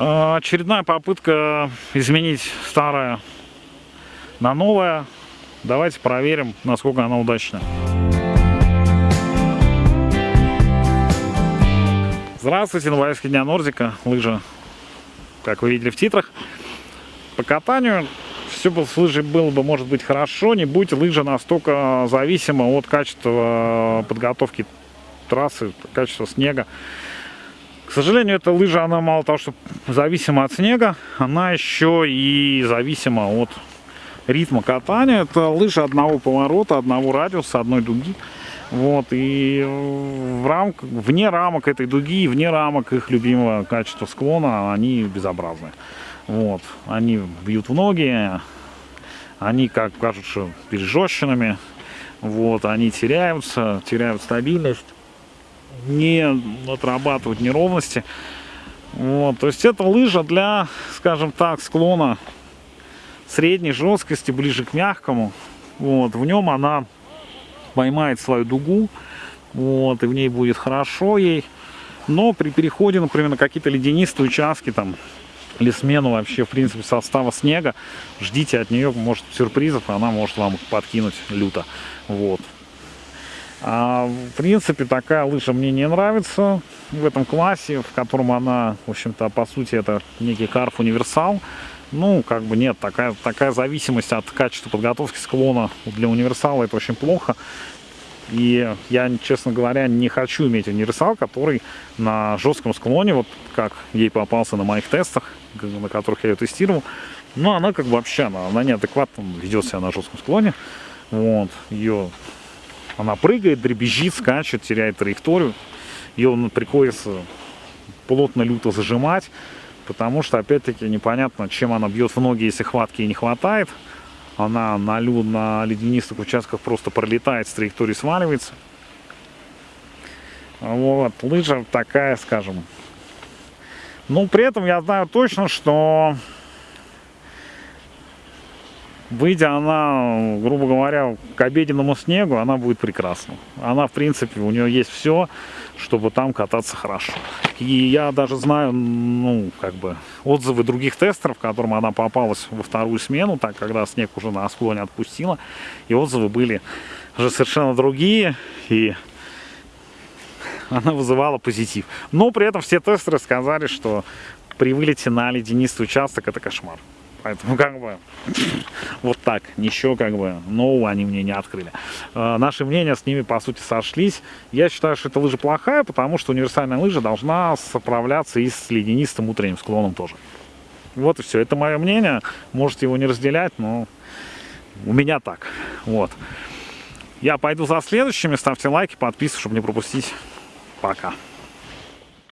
А, Очередная попытка изменить старое на новое. Давайте проверим, насколько она удачна. Здравствуйте, Новоярский дня Нордика, лыжа, как вы видели в титрах. По катанию все бы с лыжей было бы, может быть, хорошо, не будь лыжа настолько зависима от качества подготовки трассы, качества снега. К сожалению, эта лыжа, она мало того, что зависима от снега, она еще и зависима от ритма катания. Это лыжа одного поворота, одного радиуса, одной дуги. Вот, и в рамках, вне рамок этой дуги, вне рамок их любимого качества склона, они безобразны. Вот, они бьют в ноги, они, как кажутся, пережженными, вот, они теряются, теряют стабильность, не отрабатывают неровности. Вот, то есть это лыжа для, скажем так, склона средней жесткости, ближе к мягкому. Вот, в нем она поймает свою дугу, вот, и в ней будет хорошо ей. Но при переходе, например, на какие-то ледянистые участки, там, или смену вообще, в принципе, состава снега, ждите от нее, может, сюрпризов, она может вам подкинуть люто. Вот. А, в принципе, такая лыжа мне не нравится в этом классе, в котором она, в общем-то, по сути, это некий карф универсал. Ну, как бы нет, такая, такая зависимость от качества подготовки склона для универсала это очень плохо. И я, честно говоря, не хочу иметь универсал, который на жестком склоне, вот как ей попался на моих тестах, на которых я ее тестировал, но она как бы вообще, она, она неадекватно ведет себя на жестком склоне. Вот, ее, она прыгает, дребезжит, скачет, теряет траекторию. Ее приходится плотно, люто зажимать. Потому что, опять-таки, непонятно, чем она бьет в ноги, если хватки не хватает. Она на, лю, на ледянистых участках просто пролетает, с траектории сваливается. Вот, лыжа такая, скажем. Но при этом я знаю точно, что выйдя она, грубо говоря, к обеденному снегу, она будет прекрасна. Она, в принципе, у нее есть все, чтобы там кататься хорошо. И я даже знаю, ну, как бы, отзывы других тестеров, которым она попалась во вторую смену, так, когда снег уже на склоне отпустила. И отзывы были уже совершенно другие, и она вызывала позитив. Но при этом все тестеры сказали, что при вылете на ледянистый участок это кошмар. Поэтому как бы вот так, ничего как бы нового они мне не открыли. Э, наши мнения с ними по сути сошлись. Я считаю, что эта лыжа плохая, потому что универсальная лыжа должна справляться и с ледянистым утренним склоном тоже. Вот и все. Это мое мнение. Можете его не разделять, но у меня так. Вот. Я пойду за следующими. Ставьте лайки, подписывайтесь, чтобы не пропустить. Пока.